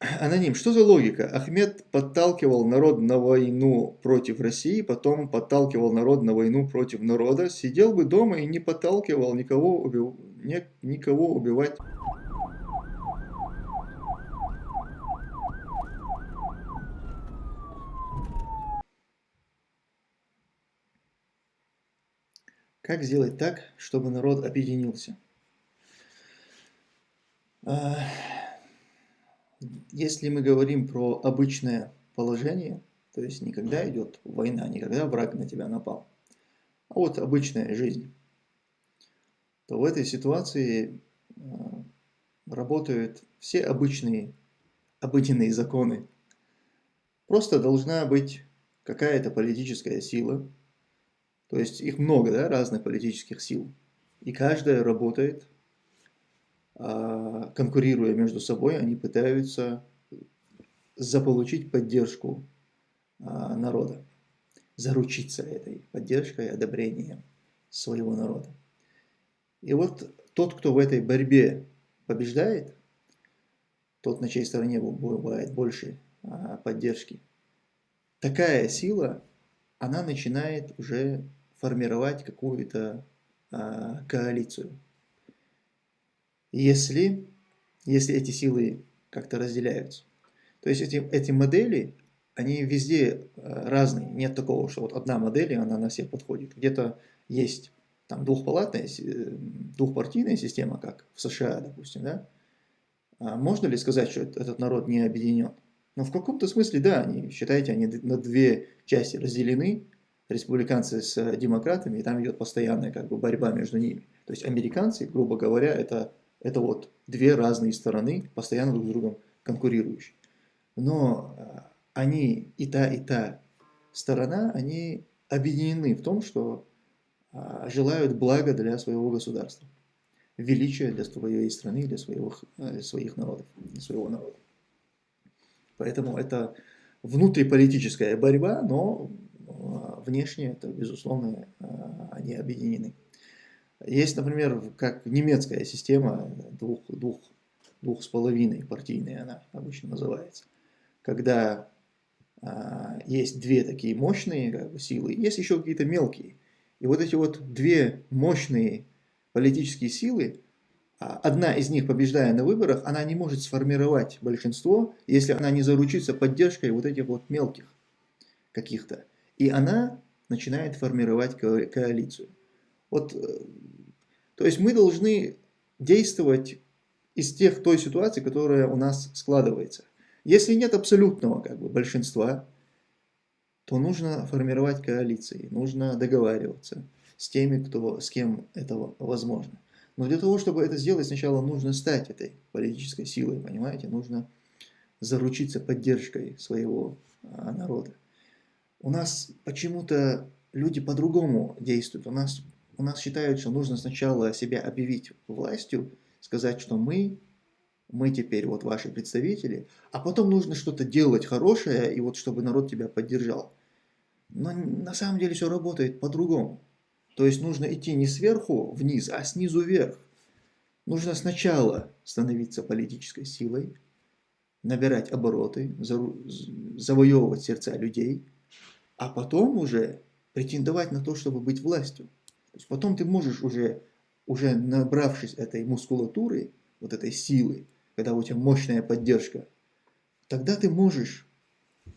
Аноним, что за логика? Ахмед подталкивал народ на войну против России, потом подталкивал народ на войну против народа. Сидел бы дома и не подталкивал никого, убив... никого убивать. Как сделать так, чтобы народ объединился? Если мы говорим про обычное положение, то есть не когда идет война, не когда враг на тебя напал, а вот обычная жизнь, то в этой ситуации а, работают все обычные, обыденные законы. Просто должна быть какая-то политическая сила, то есть их много, да, разных политических сил, и каждая работает конкурируя между собой, они пытаются заполучить поддержку а, народа, заручиться этой поддержкой, одобрением своего народа. И вот тот, кто в этой борьбе побеждает, тот, на чьей стороне бывает больше а, поддержки, такая сила, она начинает уже формировать какую-то коалицию если, если эти силы как-то разделяются. То есть эти, эти модели, они везде э, разные. Нет такого, что вот одна модель, и она на всех подходит. Где-то есть там двухпалатная, э, двухпартийная система, как в США, допустим, да? А можно ли сказать, что этот народ не объединен? Но ну, в каком-то смысле, да, они, считайте, они на две части разделены, республиканцы с демократами, и там идет постоянная как бы борьба между ними. То есть американцы, грубо говоря, это это вот две разные стороны, постоянно друг с другом конкурирующие. Но э, они, и та, и та сторона, они объединены в том, что а, желают блага для своего государства, величия для своей страны, для своих, э, своих народов, для своего народа. Поэтому это внутриполитическая борьба, но э, внешне это, безусловно, они объединены. Есть, например, как немецкая система, двух, двух, двух с половиной партийная она обычно называется, когда а, есть две такие мощные как бы, силы, есть еще какие-то мелкие. И вот эти вот две мощные политические силы, а, одна из них, побеждая на выборах, она не может сформировать большинство, если она не заручится поддержкой вот этих вот мелких каких-то. И она начинает формировать коалицию. Вот, э, то есть мы должны действовать из тех той ситуации, которая у нас складывается. Если нет абсолютного как бы, большинства, то нужно формировать коалиции, нужно договариваться с теми, кто, с кем это возможно. Но для того, чтобы это сделать, сначала нужно стать этой политической силой, понимаете? Нужно заручиться поддержкой своего а, народа. У нас почему-то люди по-другому действуют. У нас у нас считают, что нужно сначала себя объявить властью, сказать, что мы, мы теперь вот ваши представители, а потом нужно что-то делать хорошее, и вот чтобы народ тебя поддержал. Но на самом деле все работает по-другому. То есть нужно идти не сверху вниз, а снизу вверх. Нужно сначала становиться политической силой, набирать обороты, завоевывать сердца людей, а потом уже претендовать на то, чтобы быть властью. То есть потом ты можешь уже, уже набравшись этой мускулатуры, вот этой силы, когда у тебя мощная поддержка, тогда ты можешь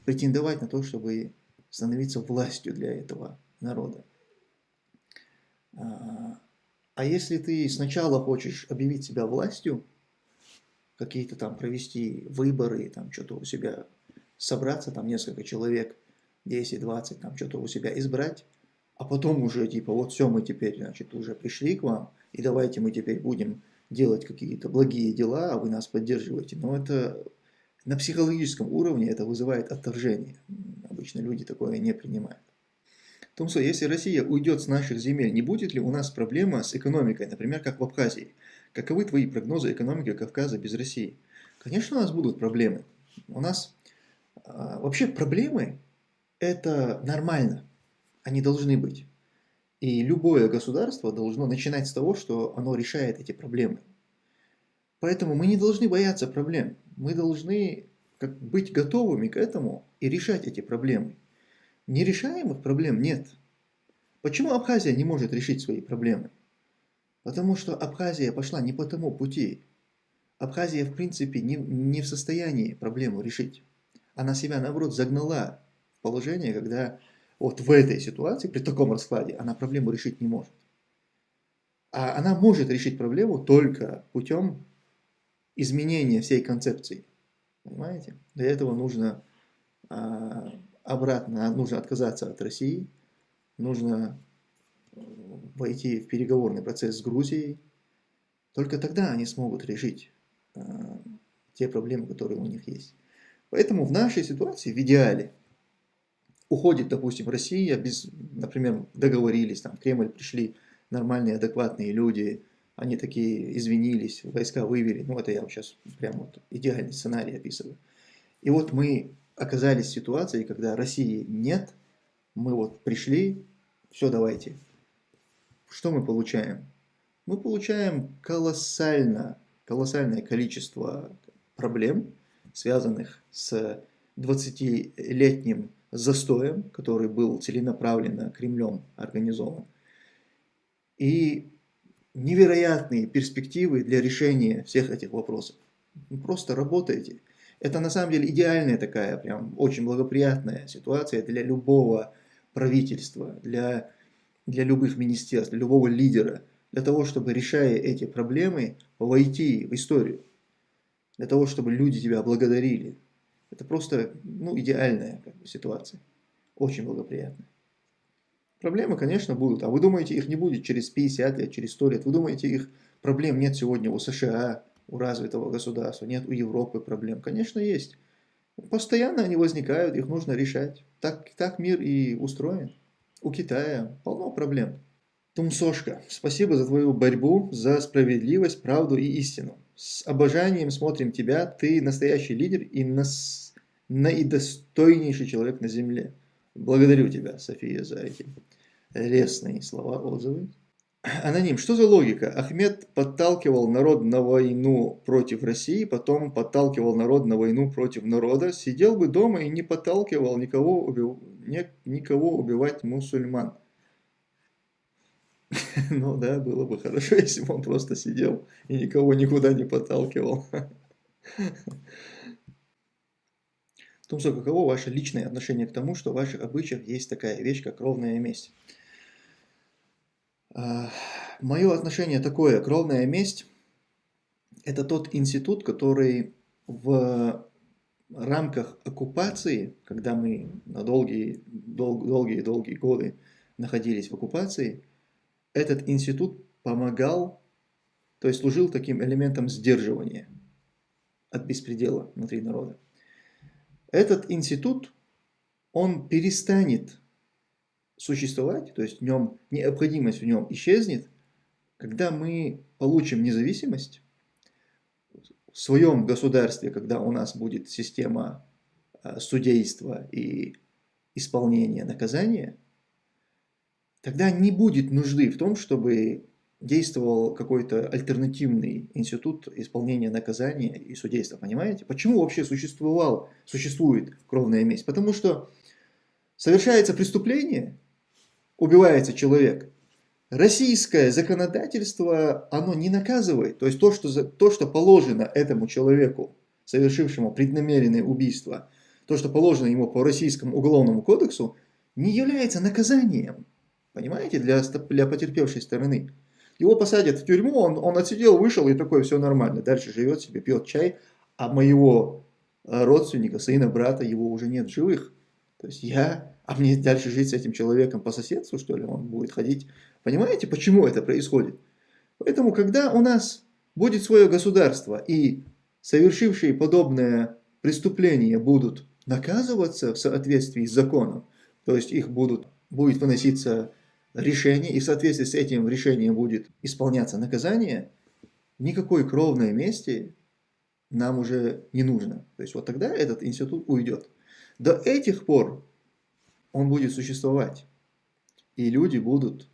претендовать на то, чтобы становиться властью для этого народа. А, а если ты сначала хочешь объявить себя властью, какие-то там провести выборы, там что-то у себя собраться, там несколько человек, 10-20, там что-то у себя избрать, а потом уже типа вот все, мы теперь, значит, уже пришли к вам, и давайте мы теперь будем делать какие-то благие дела, а вы нас поддерживаете. Но это на психологическом уровне это вызывает отторжение. Обычно люди такое не принимают. Томсо, если Россия уйдет с наших земель, не будет ли у нас проблема с экономикой, например, как в Абхазии? Каковы твои прогнозы экономики Кавказа без России? Конечно, у нас будут проблемы. У нас а, вообще проблемы это нормально они должны быть. И любое государство должно начинать с того, что оно решает эти проблемы. Поэтому мы не должны бояться проблем. Мы должны как быть готовыми к этому и решать эти проблемы. Нерешаемых проблем нет. Почему Абхазия не может решить свои проблемы? Потому что Абхазия пошла не по тому пути. Абхазия, в принципе, не, не в состоянии проблему решить. Она себя, наоборот, загнала в положение, когда вот в этой ситуации, при таком раскладе, она проблему решить не может. А она может решить проблему только путем изменения всей концепции. Понимаете? Для этого нужно а, обратно, нужно отказаться от России, нужно э, войти в переговорный процесс с Грузией. Только тогда они смогут решить а, те проблемы, которые у них есть. Поэтому в нашей ситуации, в идеале, уходит, допустим, Россия, без, например, договорились, там, в Кремль пришли нормальные, адекватные люди, они такие извинились, войска вывели, ну это я сейчас прям вот идеальный сценарий описываю. И вот мы оказались в ситуации, когда России нет, мы вот пришли, все, давайте. Что мы получаем? Мы получаем колоссально, колоссальное количество проблем, связанных с 20-летним застоем, который был целенаправленно Кремлем организован. И невероятные перспективы для решения всех этих вопросов. Вы просто работаете. Это на самом деле идеальная такая, прям очень благоприятная ситуация для любого правительства, для, для любых министерств, для любого лидера, для того, чтобы, решая эти проблемы, войти в историю, для того, чтобы люди тебя благодарили. Это просто ну, идеальная как бы, ситуация, очень благоприятная. Проблемы, конечно, будут. А вы думаете, их не будет через 50 лет, через 100 лет? Вы думаете, их проблем нет сегодня у США, у развитого государства, нет у Европы проблем? Конечно, есть. Постоянно они возникают, их нужно решать. Так, так мир и устроен. У Китая полно проблем. Тумсошка, спасибо за твою борьбу, за справедливость, правду и истину. С обожанием смотрим тебя, ты настоящий лидер и нас, наидостойнейший человек на земле. Благодарю тебя, София, за эти лестные слова, отзывы. Аноним. Что за логика? Ахмед подталкивал народ на войну против России, потом подталкивал народ на войну против народа. Сидел бы дома и не подталкивал никого, убив... никого убивать мусульман. Ну да, было бы хорошо, если бы он просто сидел и никого никуда не подталкивал. Тумсо, каково ваше личное отношение к тому, что в ваших обычаях есть такая вещь, как ровная месть? А, Мое отношение такое, кровная месть – это тот институт, который в рамках оккупации, когда мы на долгие-долгие годы находились в оккупации, этот институт помогал, то есть служил таким элементом сдерживания от беспредела внутри народа. Этот институт, он перестанет существовать, то есть в нем необходимость в нем исчезнет, когда мы получим независимость в своем государстве, когда у нас будет система а, судейства и исполнения наказания, тогда не будет нужды в том, чтобы действовал какой-то альтернативный институт исполнения наказания и судейства, понимаете? Почему вообще существовал, существует кровная месть? Потому что совершается преступление, убивается человек. Российское законодательство, оно не наказывает. То есть то, что, то, что положено этому человеку, совершившему преднамеренное убийство, то, что положено ему по российскому уголовному кодексу, не является наказанием. Понимаете, для, для потерпевшей стороны. Его посадят в тюрьму, он, он отсидел, вышел и такой, все нормально. Дальше живет себе, пьет чай, а моего э, родственника, сына, брата, его уже нет в живых. То есть я а мне дальше жить с этим человеком по соседству, что ли, он будет ходить. Понимаете, почему это происходит? Поэтому, когда у нас будет свое государство, и совершившие подобное преступление будут наказываться в соответствии с законом, то есть их будут, будет выноситься решение, и в соответствии с этим решением будет исполняться наказание, никакой кровной мести нам уже не нужно. То есть вот тогда этот институт уйдет. До этих пор он будет существовать. И люди будут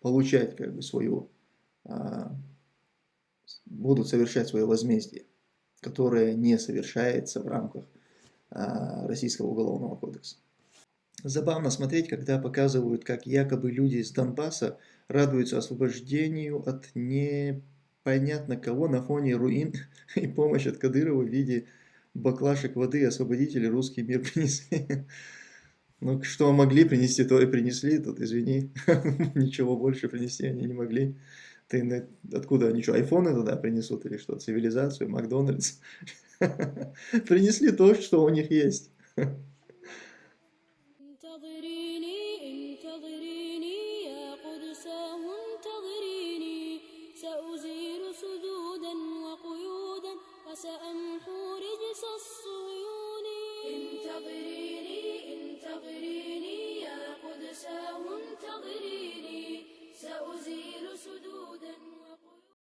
получать как бы свою, а, будут совершать свое возмездие. которое не совершается в рамках а, Российского уголовного кодекса. Забавно смотреть, когда показывают, как якобы люди из Донбасса радуются освобождению от непонятно кого на фоне руин и помощь от Кадырова в виде баклашек воды освободители русский мир принесли. Ну, что могли принести, то и принесли, тут извини, ничего больше принести они не могли. Ты откуда они что, айфоны туда принесут или что, цивилизацию, Макдональдс? Принесли то, что у них есть.